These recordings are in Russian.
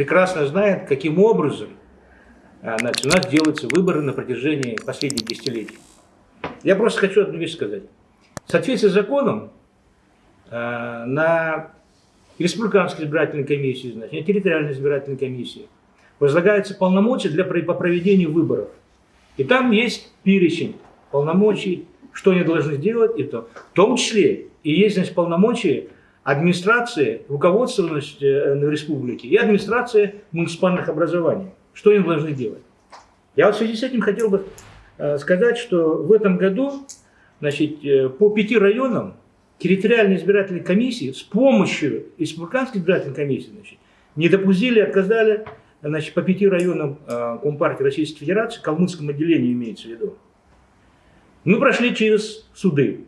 прекрасно знает, каким образом а, значит, у нас делаются выборы на протяжении последних десятилетий. Я просто хочу одну вещь сказать. В соответствии с законом а, на республиканской избирательной комиссии, значит, на территориальной избирательной комиссии возлагаются полномочия для, по проведению выборов. И там есть перечень полномочий, что они должны делать, и то. В том числе и есть значит, полномочия администрации, руководства значит, э, республики и администрации муниципальных образований. Что они должны делать? Я вот в связи с этим хотел бы э, сказать, что в этом году значит, э, по пяти районам территориальной избирательной комиссии с помощью республиканской избирательной комиссии значит, не допустили, отказали значит, по пяти районам Компартии Российской Федерации, Калмыцком отделении имеется в виду. Мы прошли через суды.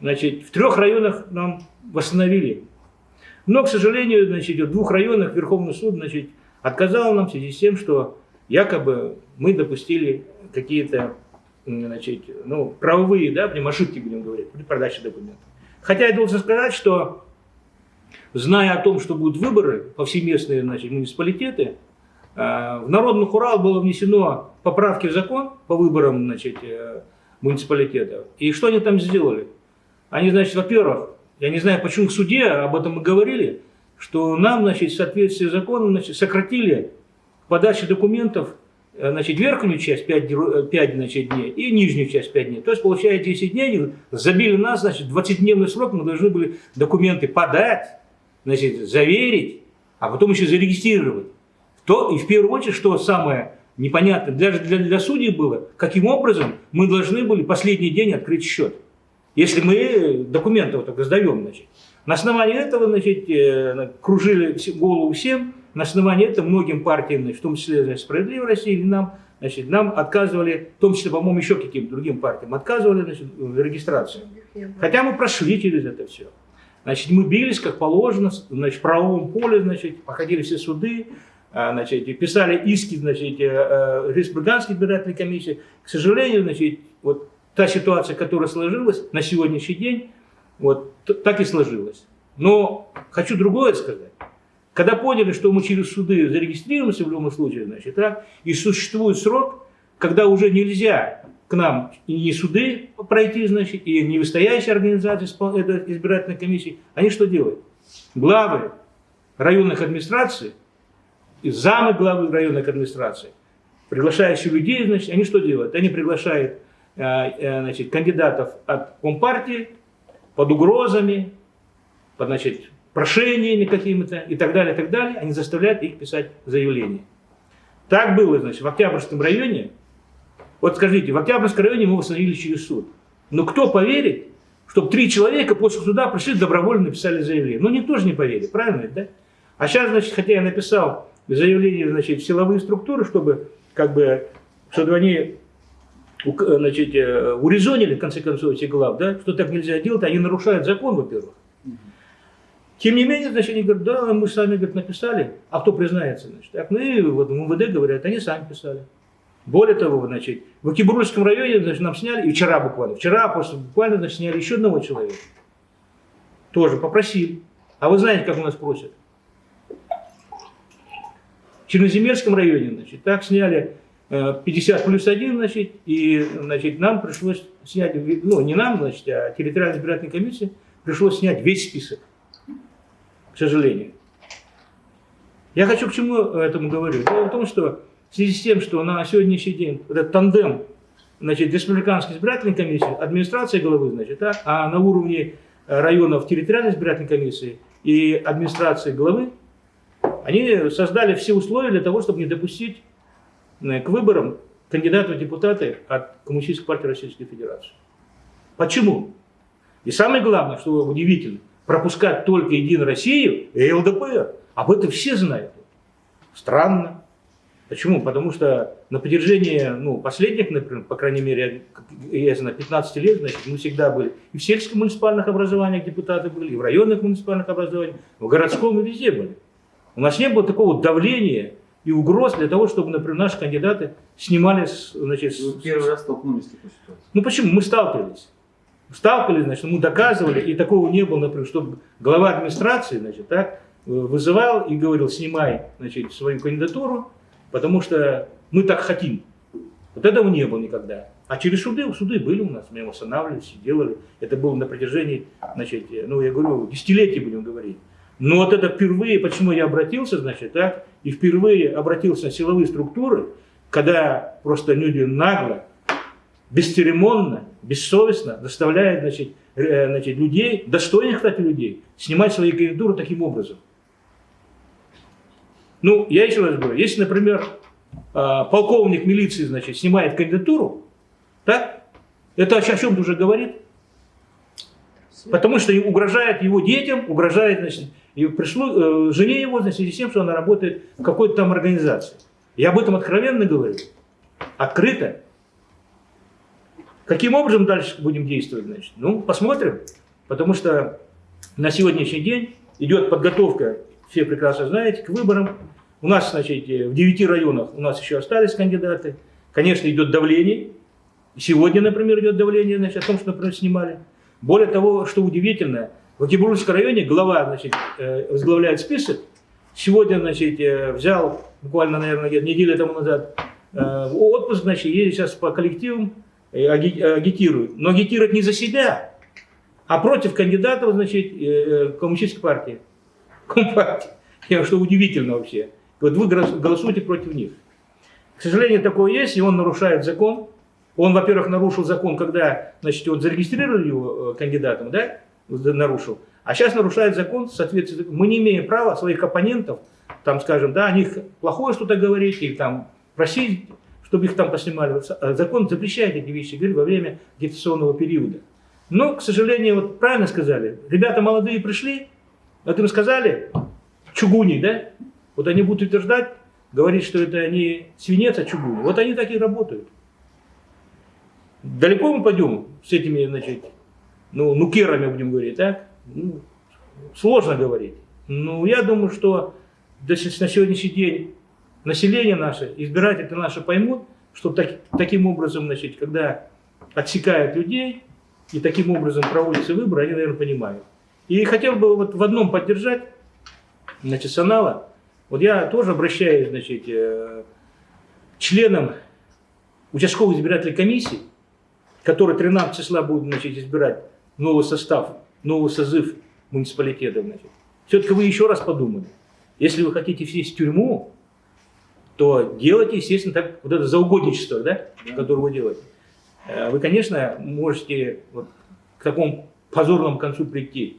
Значит, в трех районах нам восстановили. Но, к сожалению, значит, в двух районах Верховный суд значит, отказал нам в связи с тем, что якобы мы допустили какие-то значит, ну, правовые, да, будем ошибки будем говорить, при продаже документов. Хотя я должен сказать, что зная о том, что будут выборы повсеместные значит, муниципалитеты, э, в Народный Хурал было внесено поправки в закон по выборам значит, э, муниципалитетов. И что они там сделали? Они, значит, во-первых, я не знаю, почему в суде об этом мы говорили, что нам, значит, в соответствии с законом, значит, сократили подачу документов, э, значит, верхнюю часть 5, 5 значит, дней и нижнюю часть 5 дней. То есть, получается, 10 дней, забили нас, значит, 20-дневный срок, мы должны были документы подать, значит, заверить, а потом еще зарегистрировать. То, и в первую очередь, что самое непонятно даже для, для судей было, каким образом мы должны были последний день открыть счет. Если мы документы вот так сдаем, значит. На основании этого, значит, э, кружили голову всем, на основании этого многим партиям, значит, в том числе значит, «Справедливой России», нам, значит, нам отказывали, в том числе, по-моему, еще каким-то другим партиям, отказывали значит, в регистрации. Хотя мы прошли через это все. Значит, мы бились, как положено, значит, в правовом поле, значит, походили все суды, а, значит, писали иски значит, э, э, республиканской избирательной комиссии. К сожалению, значит, вот та ситуация, которая сложилась на сегодняшний день, вот так и сложилась. Но хочу другое сказать. Когда поняли, что мы через суды зарегистрируемся в любом случае, значит, так, и существует срок, когда уже нельзя к нам и суды пройти, значит, и не выстоящие организации избирательной комиссии, они что делают? Главы районных администраций замы главы районной администрации, приглашающие людей, значит, они что делают? Они приглашают значит, кандидатов от Компартии под угрозами, под значит, прошениями какими-то и так далее, и так далее. Они заставляют их писать заявление. Так было, значит, в Октябрьском районе. Вот скажите, в Октябрьском районе мы восстановили через суд. Но кто поверит, чтобы три человека после суда пришли добровольно написали заявление? Ну, никто же не поверит, правильно, да? А сейчас, значит, хотя я написал заявление значит, в силовые структуры, чтобы, как бы, чтобы они значит, э, урезонили, в конце концов, этих глав, да, что так нельзя делать, они нарушают закон, во-первых. Тем не менее, значит, они говорят, да, мы сами говорят, написали, а кто признается? Значит, так, ну и вот МВД говорят, они сами писали. Более того, значит, в Акибурском районе значит, нам сняли, и вчера буквально, вчера после буквально значит, сняли еще одного человека. Тоже попросили. А вы знаете, как у нас просят? В Черноземельском районе, значит, так сняли 50 э, плюс 1, значит, и, значит, нам пришлось снять, ну, не нам, значит, а территориальной избирательной комиссии пришлось снять весь список, к сожалению. Я хочу к чему этому говорю. Дело в том, что в связи с тем, что на сегодняшний день этот тандем, значит, республиканской избирательной комиссии, администрация главы, значит, так, а на уровне районов территориальной избирательной комиссии и администрации главы они создали все условия для того, чтобы не допустить к выборам кандидатов в депутаты от Коммунистической партии Российской Федерации. Почему? И самое главное, что удивительно, пропускать только Единую Россию и ЛДПР. Об этом все знают. Странно. Почему? Потому что на поддержании ну, последних, например, по крайней мере, я знаю, 15 лет, значит, мы всегда были и в сельских муниципальных образованиях депутаты были, и в районных муниципальных образованиях, в городском и везде были. У нас не было такого давления и угроз для того, чтобы, например, наши кандидаты снимали... Значит, Вы первый раз столкнулись с такой ситуацией. Ну почему? Мы сталкивались. Сталкивались, значит, мы доказывали, и такого не было, например, чтобы глава администрации, значит, так, вызывал и говорил, снимай значит, свою кандидатуру, потому что мы так хотим. Вот этого не было никогда. А через суды, суды были у нас, мы его останавливались, делали. Это было на протяжении, значит, ну я говорю, десятилетий будем говорить. Но вот это впервые, почему я обратился, значит, так, и впервые обратился на силовые структуры, когда просто люди нагло, бесцеремонно, бессовестно заставляют, значит, э, значит, людей, достойных, кстати, людей, снимать свои кандидатуры таким образом. Ну, я еще раз говорю, если, например, а, полковник милиции, значит, снимает кандидатуру, так, это о чем-то уже говорит. Потому что угрожает его детям, угрожает, значит, и пришло, э, жене его, в связи с тем, что она работает в какой-то там организации. Я об этом откровенно говорю. Открыто. Каким образом дальше будем действовать, значит? Ну, посмотрим. Потому что на сегодняшний день идет подготовка, все прекрасно знаете, к выборам. У нас, значит, в девяти районах у нас еще остались кандидаты. Конечно, идет давление. Сегодня, например, идет давление, значит, о том, что, например, снимали. Более того, что удивительно, в Екатеринбургском районе глава, значит, э, возглавляет список. Сегодня, значит, э, взял, буквально, наверное, неделю тому назад, э, отпуск, значит, едет сейчас по коллективам, агитирует. Но агитирует не за себя, а против кандидатов, значит, коммунистической партии. Компартии. Что удивительно вообще. Вот вы голосуете против них. К сожалению, такое есть, и он нарушает закон. Он, во-первых, нарушил закон, когда значит, вот зарегистрировали его кандидатом, да, нарушил. А сейчас нарушает закон, соответственно, мы не имеем права своих оппонентов, там, скажем, да, о них плохое что-то говорить, или там просить, чтобы их там поснимали. А закон запрещает эти вещи говорить во время агитационного периода. Но, к сожалению, вот правильно сказали, ребята молодые пришли, вот им сказали, чугуни, да, вот они будут утверждать, говорить, что это не свинец, а чугуни. Вот они так и работают. Далеко мы пойдем с этими, значит, ну, нукерами будем говорить, так? Ну, сложно говорить. Ну, я думаю, что на сегодняшний день население наше, избиратели наши поймут, что так, таким образом, значит, когда отсекают людей и таким образом проводятся выборы, они, наверное, понимают. И хотел бы вот в одном поддержать, значит, Санала. Вот я тоже обращаюсь, значит, э, членам участковой избирательной комиссии, которые 13 числа будут, значит, избирать новый состав, новый созыв муниципалитета. Значит. Все-таки вы еще раз подумали. Если вы хотите сесть в тюрьму, то делайте, естественно, так, вот это заугодничество, да, да. которое вы делаете. Э, вы, конечно, можете вот к такому позорному концу прийти.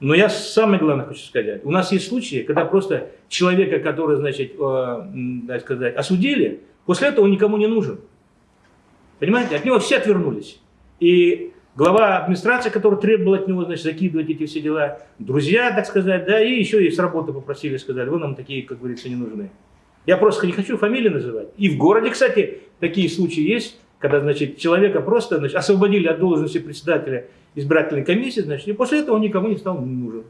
Но я самое главное хочу сказать. У нас есть случаи, когда просто человека, который, значит, э, так сказать, осудили, после этого он никому не нужен. Понимаете? От него все отвернулись. И глава администрации, который требовал от него, значит, закидывать эти все дела, друзья, так сказать, да, и еще и с работы попросили, сказали, вы нам такие, как говорится, не нужны. Я просто не хочу фамилии называть. И в городе, кстати, такие случаи есть, когда, значит, человека просто значит, освободили от должности председателя избирательной комиссии, значит, и после этого он никому не стал нужен.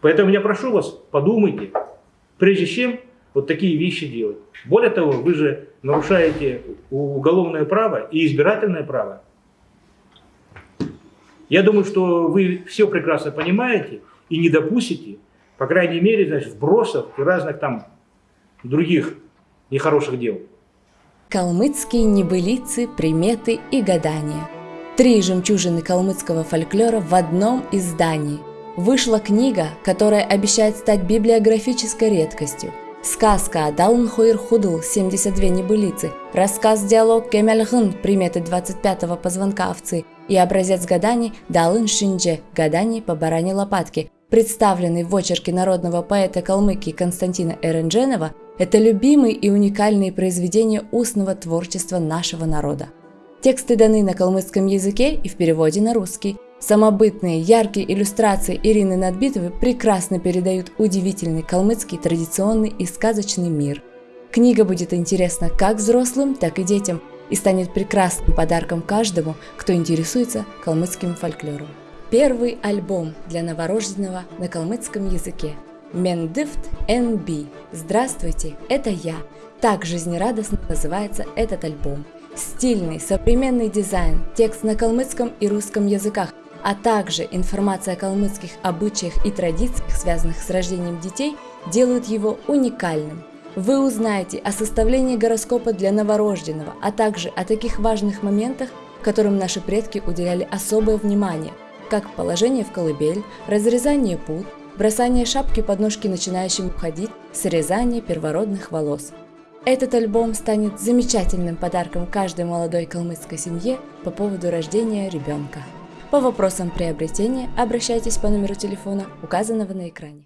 Поэтому я прошу вас, подумайте, прежде чем вот такие вещи делать. Более того, вы же нарушаете уголовное право и избирательное право. Я думаю, что вы все прекрасно понимаете и не допустите, по крайней мере, значит, вбросов и разных там других нехороших дел. Калмыцкие небылицы, приметы и гадания. Три жемчужины калмыцкого фольклора в одном издании. Вышла книга, которая обещает стать библиографической редкостью. Сказка Далн Хойр Худл, 72 небылицы, рассказ-диалог Кемельгын, приметы 25-го позвонка овцы и образец гаданий Далын Шиндже, гаданий по баране лопатки, представленный в очерке народного поэта Калмыкии Константина Эрендженова, это любимые и уникальные произведения устного творчества нашего народа. Тексты даны на калмыцком языке и в переводе на русский. Самобытные, яркие иллюстрации Ирины Надбитовой прекрасно передают удивительный калмыцкий традиционный и сказочный мир. Книга будет интересна как взрослым, так и детям и станет прекрасным подарком каждому, кто интересуется калмыцким фольклором. Первый альбом для новорожденного на калмыцком языке. Мендифт NB. Здравствуйте, это я. Так жизнерадостно называется этот альбом. Стильный, современный дизайн, текст на калмыцком и русском языках, а также информация о калмыцких обычаях и традициях, связанных с рождением детей, делают его уникальным. Вы узнаете о составлении гороскопа для новорожденного, а также о таких важных моментах, которым наши предки уделяли особое внимание, как положение в колыбель, разрезание пут, бросание шапки под ножки начинающим ходить, срезание первородных волос. Этот альбом станет замечательным подарком каждой молодой калмыцкой семье по поводу рождения ребенка. По вопросам приобретения обращайтесь по номеру телефона, указанного на экране.